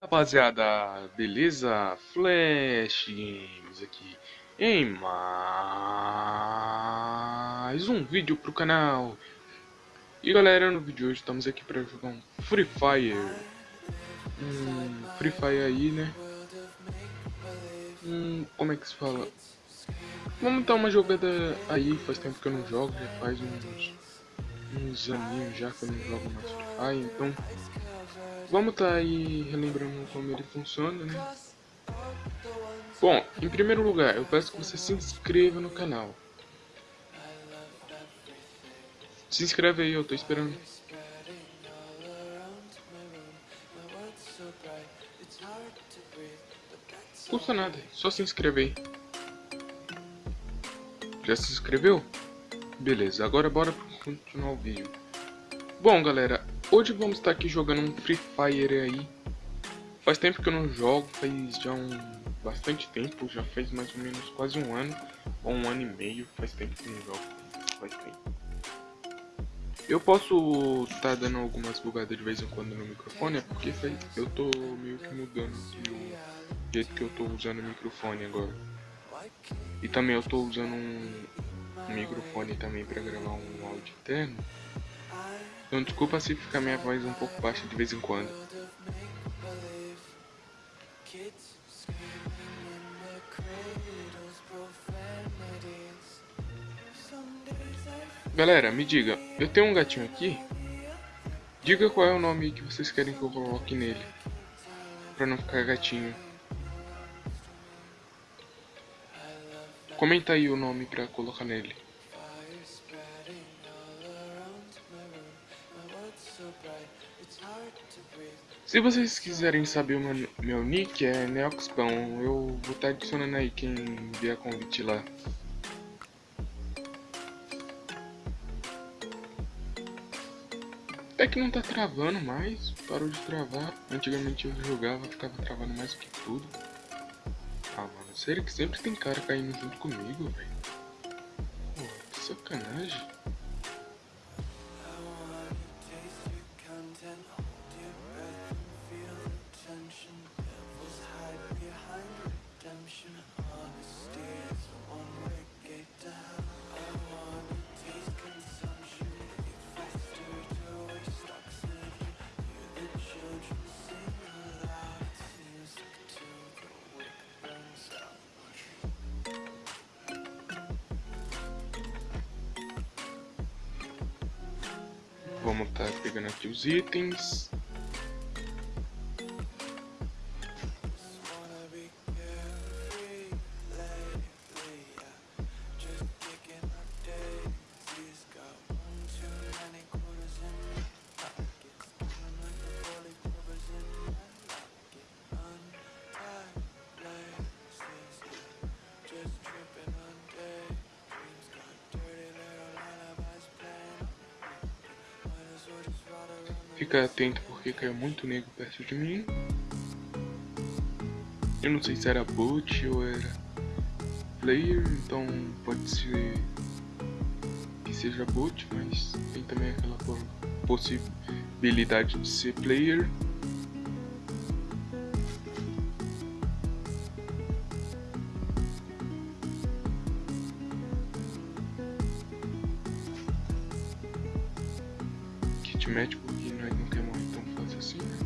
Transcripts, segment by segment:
Rapaziada, beleza? Flash Games aqui em mais um vídeo pro canal. E galera, no vídeo de hoje estamos aqui para jogar um Free Fire. Um Free Fire aí, né? Hum, como é que se fala? Vamos dar uma jogada aí, faz tempo que eu não jogo, já faz uns, uns aninhos já que eu não jogo mais Free Fire, então vamos tá aí relembrando como ele funciona, né? Bom, em primeiro lugar, eu peço que você se inscreva no canal. Se inscreve aí, eu tô esperando. Custa nada, só se inscrever aí. Já se inscreveu? Beleza, agora bora continuar o vídeo. Bom galera, hoje vamos estar aqui jogando um Free Fire aí. Faz tempo que eu não jogo, faz já um bastante tempo, já faz mais ou menos quase um ano, ou um ano e meio, faz tempo que eu não jogo, faz tempo. Eu posso estar tá dando algumas bugadas de vez em quando no microfone, é porque eu tô meio que mudando o jeito que eu tô usando o microfone agora. E também eu estou usando um, microfone também para gravar um áudio interno. Então desculpa se ficar minha voz um pouco baixa de vez em quando. Galera, me diga, eu tenho um gatinho aqui. Diga qual é o nome que vocês querem que eu coloque nele. Pra não ficar gatinho. Comenta aí o nome pra colocar nele. Se vocês quiserem saber o meu, meu nick, é Neoxpão. Eu vou estar tá adicionando aí quem vier convite lá. Até que não tá travando mais, parou de travar. Antigamente eu jogava, ficava travando mais que tudo. Sério que sempre tem cara caindo junto comigo, velho? Pô, que sacanagem. Vamos estar tá pegando aqui os itens. Fica atento porque caiu muito negro perto de mim. Eu não sei se era bot ou era player, então pode ser que seja bot, mas tem também aquela possibilidade de ser player. Kit porque nós não quer morrer tão fácil assim, né?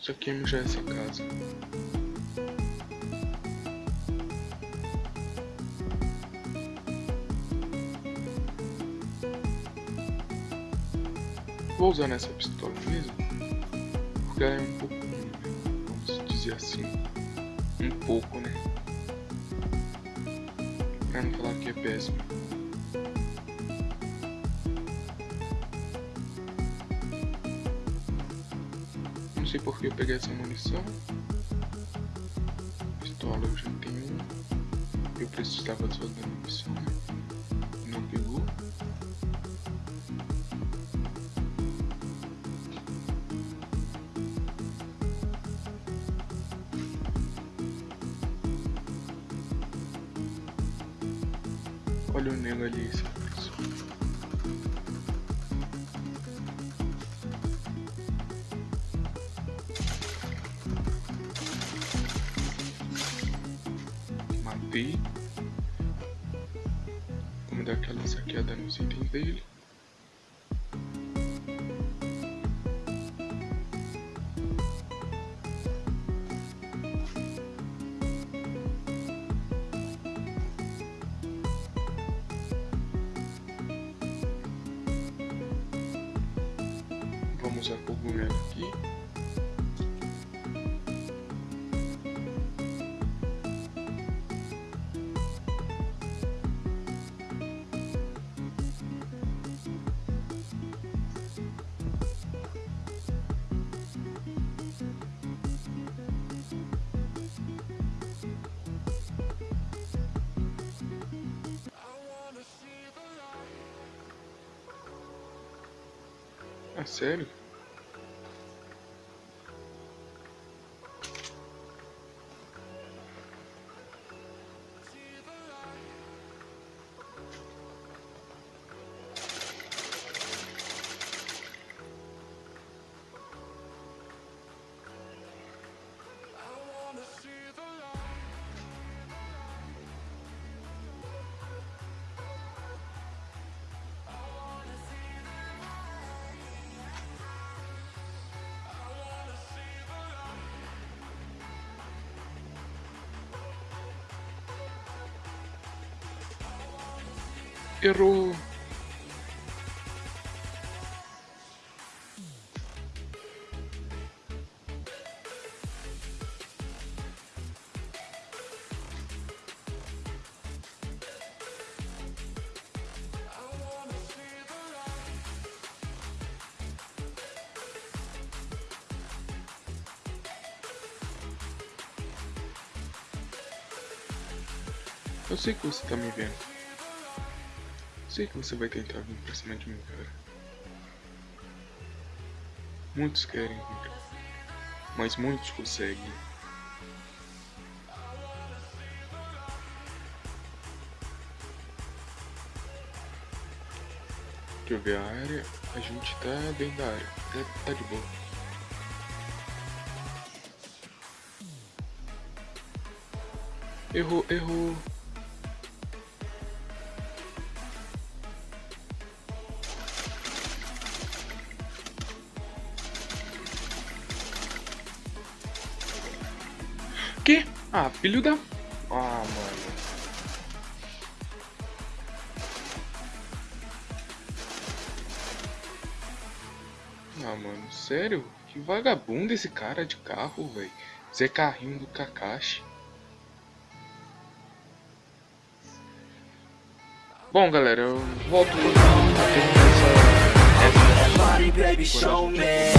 Isso aqui já é essa casa. Vou usar nessa pistola mesmo, porque ela é um pouco, vamos dizer assim, um pouco, né? Pra não falar que é péssimo. Não sei porque eu peguei essa munição. Pistola eu já tenho. Eu precisava só da munição, Olha o nego ali. Esse... Matei. Vamos dar aquela saqueada nos itens dele. Vamos usar cogumelo aqui. É sério? Errou. Eu sei que você tá me vendo. Sei que você vai tentar vir pra cima de mim, cara. Muitos querem vir, mas muitos conseguem. Deixa eu ver a área. A gente tá dentro da área. Tá, tá de boa. Errou, errou. Que? Ah, filho da... Ah, mano. Ah, mano, sério? Que vagabundo esse cara de carro, velho. Zé Carrinho do Kakashi. Bom, galera, eu volto a terminar essa... essa...